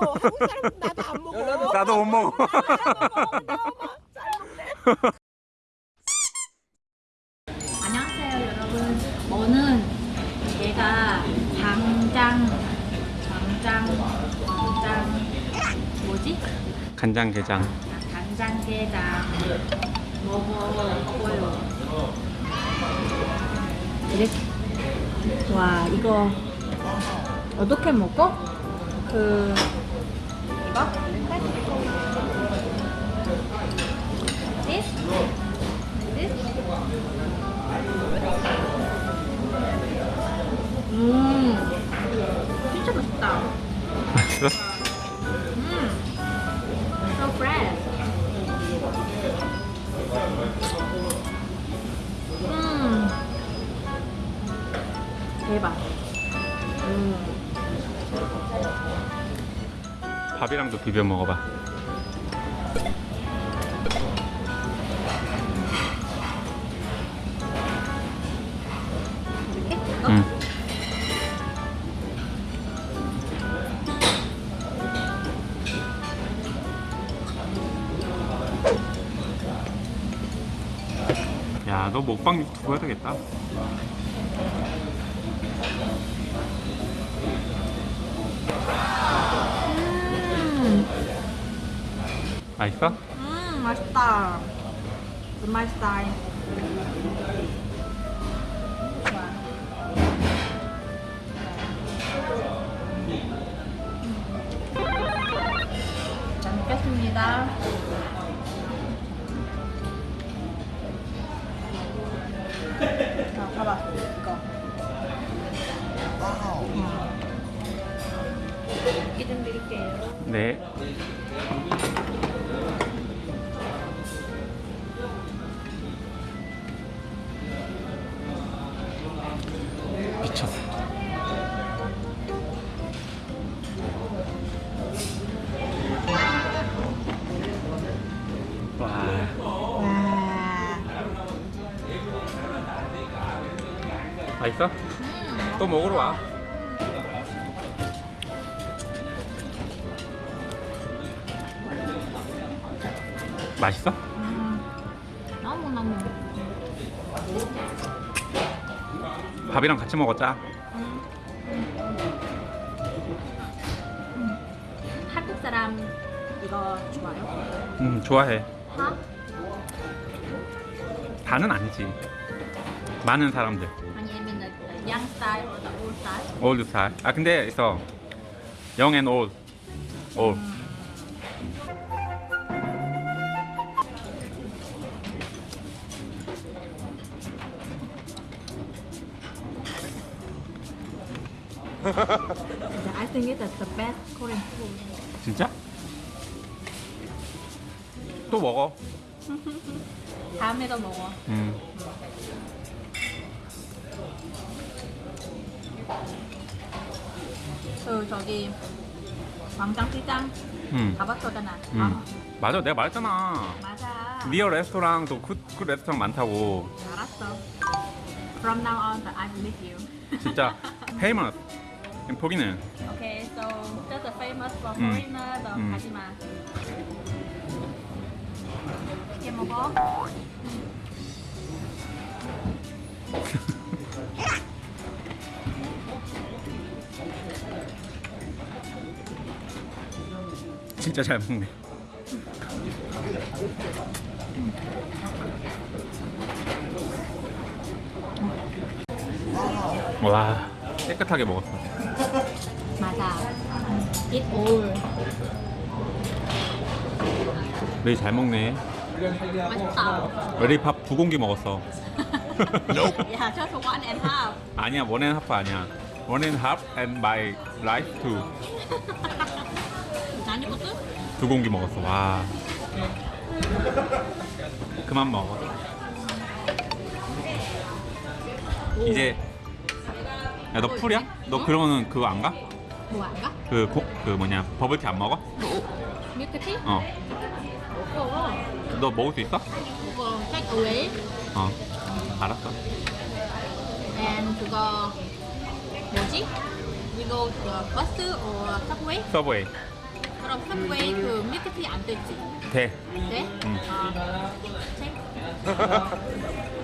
한국 사람 나도 안 먹어. 나도 못 먹어. 안녕하세요 여러분 오늘 제가 광장 광장 광장 뭐지? 간장게장. 아, 간장게장 먹어보고요 이렇게 와 이거 어떻게 먹어? 그 이거? This? This? 음, 진짜 맛있다. 맛있어? 음, so fresh. 음, 대박. 밥이랑도 비벼 먹어봐. 야, 너 먹방 유튜브 해야 되겠다. 맛있어? 음, 맛있다. 그 my style. 좋아. 잘 먹겠습니다. 자, 봐봐. 이거. 이좀 드릴게요. 네. 미쳤어. 와, 와. 맛있어? 또 먹으러 와. 맛있어? 음, 너무너무. 밥이랑 같이 먹었자. 한국 사람 이거 좋아요? 음, 좋아해. 하? 다는 아니지. 많은 사람들. 아니면 the, the young style or the old style? 올드 스타일. 아 근데 있어. young and old. old. I think it's the best Korean food. 진짜? 또 먹어. 다음에도 먹어. 음. 그 저기 광장 시장 음. 가봤었잖아. 음. 아, 맞아, 내가 말했잖아. 맞아. Real 레스토랑도 good, good 레스토랑 많다고. 알았어. From now on, I believe you. 진짜 famous. 포기는 Okay, so that's the famous for 음. foreigner, the 음. 가지마. 이렇게 먹어. 진짜 잘 먹네. 와 깨끗하게 먹었어. 맞아. Eat all. 레이 잘 먹네. 맛있다. 레이 밥두 공기 먹었어. 야, just one and half. 아니야 one and half 아니야. One and half and my life too. 아니 것도? 두 공기 먹었어. 와. 그만 먹어. 이제 야 너 full이야? 너 그러면은 그거 안 가? 뭐 안 가? 그, 고, 그 뭐냐 버블티 안 먹어? 밀크티? 어. 먹어. 너 먹을 수 있어? 그거 take away 어. 알았어. and 그거 뭐지? We go to the bus or subway? Subway. 그럼 subway 그 밀크티 안 되지? 돼. 네? 응. 아, 책? 잘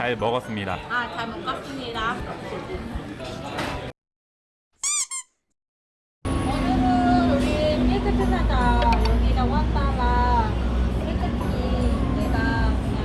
잘 먹었습니다. 아, 잘 먹겠습니다. 오늘은 우리 밀크티 사자 여기가 원달러 밀크티 내가 그냥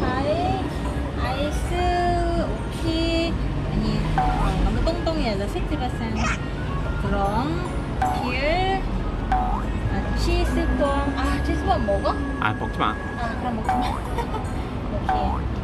엠파이 아이스 오키 아니 어, 너무 똥똥해서 60% 그럼 길 아, 치즈bom 아 치즈bom 먹어? 아 먹지 마. 아 그럼 먹지 마 오케이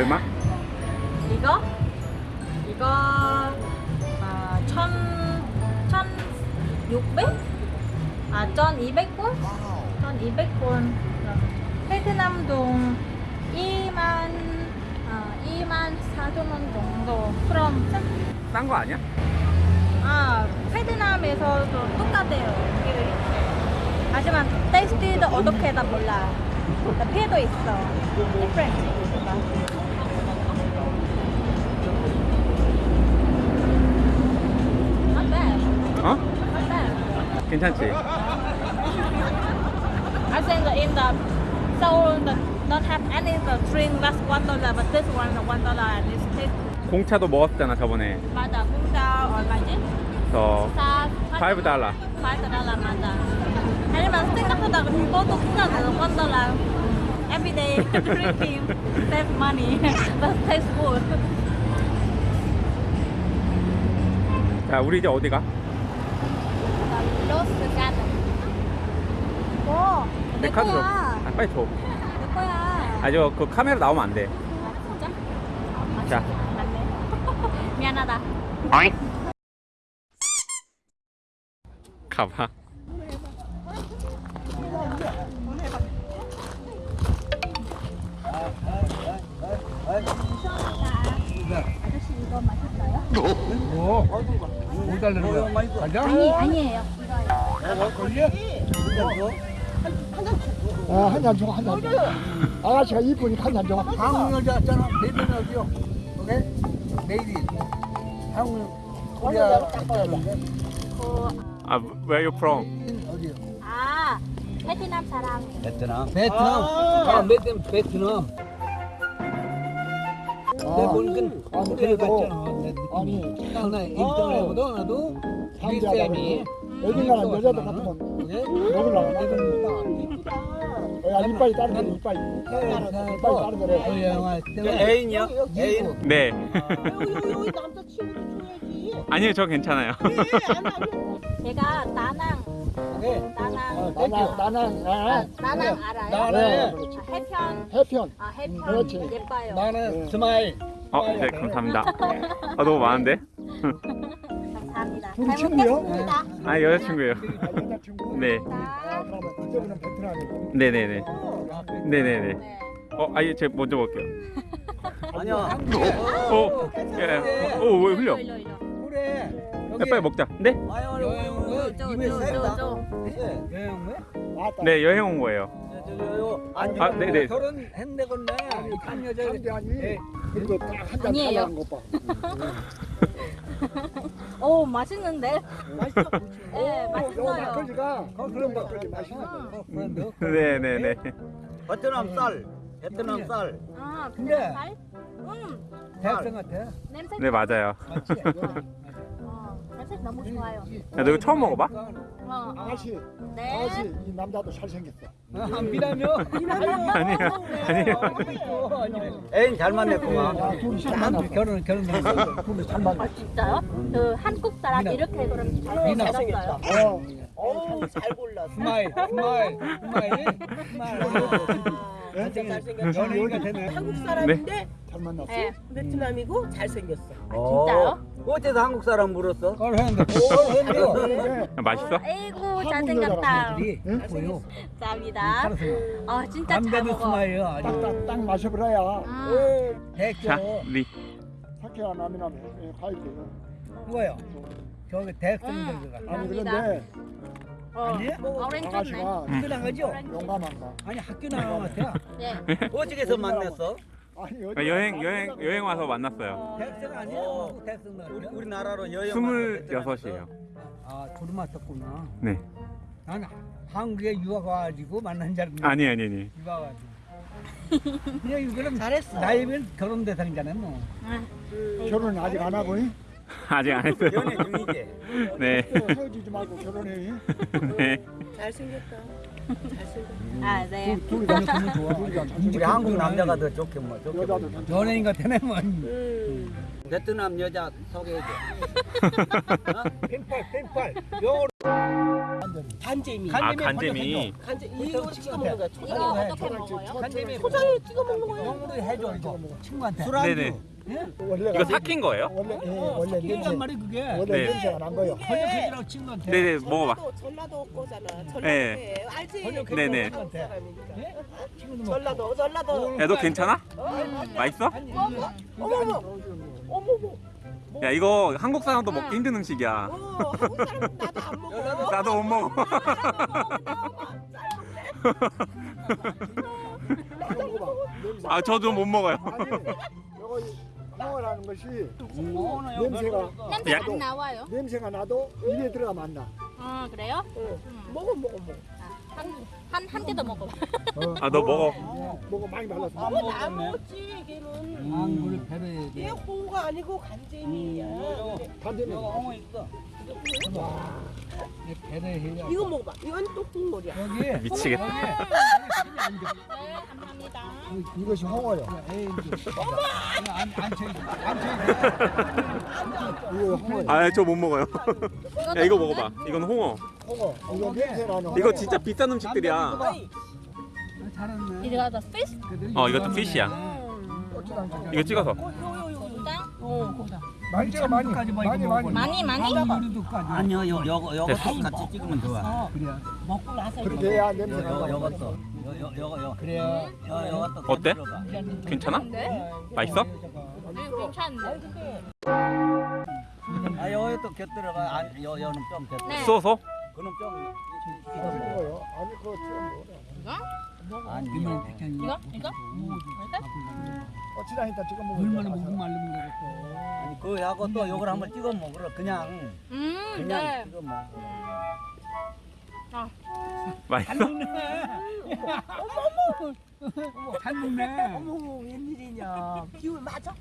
얼마? 이거? 이거 아, 천, 천 육백? 아, 천 이백 원? 천 이백 원. 베트남 돈 2만, 아, 2만 4천 원 정도. 그럼, 싼 거 아니야? 아, 베트남에서도 똑같아요. 이게 하지만 테스트도 어떻게 다 몰라. 나 피도 있어. Not 괜찮지? I think in the Seoul the not have any the drink that's one dollar, but this one is one dollar and it's taste. 공차도 먹었잖아 저번에. 맞아, 공짜 얼마지? 저 사, 5 달러. 5 달러 맞아. 아니면 생각보다 그것도 괜찮아요. 1 달러. Every day drinking save money, but taste good. 자 우리 이제 어디 가? 뭐? 내내 카드로. 거야. 아, 빨리 줘. 내 거야. 아 저 그 카메라 나오면 안 돼. 아, 진짜? 아, 자. 맞네. 미안하다. 가봐. 아저씨 이거 맛있어요? 뭐? 뭐 달라는 거야? 가자? 아니, 아니에요. 어, 한잔 줘, 한 잔 줘. 아가씨가 이쁘니까 한잔 줘. 한국 여자잖아. 내일은 어디요? 오케이? 내일이. 갔다는데 그, 아 where you from? 어디요? 아, 베트남 사람. 베트남. 베트남. 아, 베트남. 베트남. 내 보니까 아, 그래도 같잖아. 내 아니, 느낌이. 딱나 인터넷보다 나도 비쌤이. 어디 가나 여자들 같으면 예? 먹으려고. 야, 이빨이 이빨이. 이빨이 때문에. 애인이요? 애인? 네. 여기 남자친구도 줘야지. 아니요 저 괜찮아요. 제가 나낭, 네. 나낭, 어, 나나, 나는, 아, 아, 나낭 알아요? 나는 그렇지. 아, 해편, 해편. 아, 해편. 예뻐요. 나는 스마일. 어, 네 감사합니다. 아 너무 많은데? 감사합니다. 둘이 잘 친구요? 먹겠습니다. 아 여자친구예요. 아, 여자친구? 네. 아, 그러면 그때는 베트남이고. 네네네. 네네네. 네. 어, 아예 제가 먼저 볼게요. 아니야. 어, 예. 어, 왜 흘려? 일로, 일로. 그래. 야, 빨리 먹자. 네? 여행 저, 입에 저, 저, 쌌다. 저. 여행 왜? 왔다. 네 여행 온 거예요. 안 아, 네네. 결혼했네 건데. 한 여자. 상대 아니. 예. 그래도 딱 한잔 아니에요. 달라는 것 봐. 오, 맛있는데? 맛있어. 네, 요 맛있어요. 막걸리가 그런 막걸리 맛있어. 어, 그런데. 네네네. 베트남 쌀. 베트남 쌀. 아, 근데- 근데 살? 음, 대학생 같아. 냄새. 네 맞아요. 맞지? 어, 냄새 너무 좋아요. 야, 너 이거 처음 먹어봐? 어, 어. 아가씨, 네. 아가씨 이 남자도 잘생겼어. 아, 미남이요? 아니에요. 또 아니에요. 애인 잘 만났구만. 야, 둘이 잘 아, 만났어. 결혼 결혼 둘이 잘 만났어. 아 진짜요? 그 한국 사람 미남. 이렇게 그럼 잘. 어, 어우 잘 골랐어. 스마일 스마일 스마일 스마일 잘생겼어. 연예인가 되네. 한국 사람인데 잘 만났어. 네. 베트남이고 잘생겼어. 진짜요? 어째서 한국 사람 물었어? 걸 했는데 걸 했는데 근데 맛있어? 아이고 잘생겼다. 이 보여. 감사합니다. 아 진짜 잘 먹어. 스마일 아주 딱딱 딱 마셔보라야. 음. 대표 자, 리. 사케와 남이나 과일거든. 누가요? 저기 대학생들 음. 가 아니. 그런데 어. 아니? 오렌지네. 아가씨가 학교 나가죠? 용감한가? 아니 학교 같아. 예. 어디서 만났어? 아니 아, 여행 여행 여행 와서 만났어요. 대학생 아니야? 어. 대학생 우리, 나갔죠? 우리나라로 여행 스물여섯이에요. 아 둘이 맞았구나. 네. 나는 한국에 유학 와가지고 만난 줄 알았는데 아니 아니 아니. 유학 와가지고. 그냥 이거는 잘했어. 나이면 결혼 대상이잖아 뭐. 결혼 아직 안 하고 잉? 아직 안 했어요. 연애 중이지. 네. 헤어지지 말고 결혼해. 잉? 네. 잘생겼다. 잘생겼다. 아 네. 둘이 다 좋아. 우리 한국 남자가 더 좋게 뭐 좋게 여자도 보이지. 괜찮아. 연예인 같네 뭐. 음. 베트남 여자 소개해줘. 펜팔 펜팔. 영어로 간재미. 아 간재미. 간재 이거 찍어 먹는 거야. 이거 초장에. 어떻게 먹어요? 간재미 초장에 찍어 먹는 거야. 영어로 해줘 이거 친구한테. 술안주. 네네. 원래가 이거 삭힌 거예요? 원래 예, 원래 냄새 말이 그게. 원래 네. 냄새가 난 거요. 번역해주라고 친구한테. 네네 먹어봐. 전라도 전라도 거잖아. 전라도. 네. 알지? 번역해 네네. 사람이니까. 친구도 전라도 전라도. 야너 괜찮아? 맛있어? 어머 어머 어머. 야 이거 한국 사람도 먹기 힘든 음식이야. 어 한국 사람 나도 안 먹어. 나도 못 먹어. 아 저도 못 먹어요. 홍어라는 것이 어, 냄새가 냄새 야. 안 나와요? 냄새가 나도 입에 들어가면 안 나. 아 그래요? 먹어 먹어 먹어. 한 한 개도 먹어봐. 어, 아너 먹어. 먹어 많이 말랐어. 어머 나 먹었지 걔는. 한국을 배려해 얘 홍어가 아니고 간재미야. 반대면 홍어 있어. 배려해. 이거 먹어봐. 이건 또 국물이야. 여기 미치겠다. 네 감사합니다. 이것이 홍어요. 안안 쳐야 안 쳐야 이거 홍어요. 아저 못 먹어요. 야 이거 먹어봐. 이건 홍어. 홍어. 이거 냄새 나는 홍어. 이거 진짜 비싼 음식들이야. 잘했네. 이거 더 fish? 어, 이것도 피시야. 고추장 이거 찍어서. 장 많이 찍어 많이 뭐 많이 이거 많이. 많이 많이? 우리도까지. 아니요, 요 요거 요거 됐어. 같이 찍으면 좋아. 그래. 먹고 나서 요 냄새가 요 나. 요것도 요요 요거 요. 그래. 요 요것도 어때? 괜찮아? 네? 맛있어? 네 괜찮은데. 아 요것도 곁들어가. 아, 요 요는 좀 곁들어. 네. 쏘서? 그럼 좀 홍어요. 아니 그거 좀 이거? 아니. 백향이. 이거? 이거? 고추장 이따 찍어 먹어. 얼마나 목이 말르면 되겠어. 아니 그하고 또 요걸 한번 찍어 먹으러 그냥 음 그냥 네. 찍어 먹어. 맛있어? 잘 먹네. 어머 웬일이냐. 기운 맞아?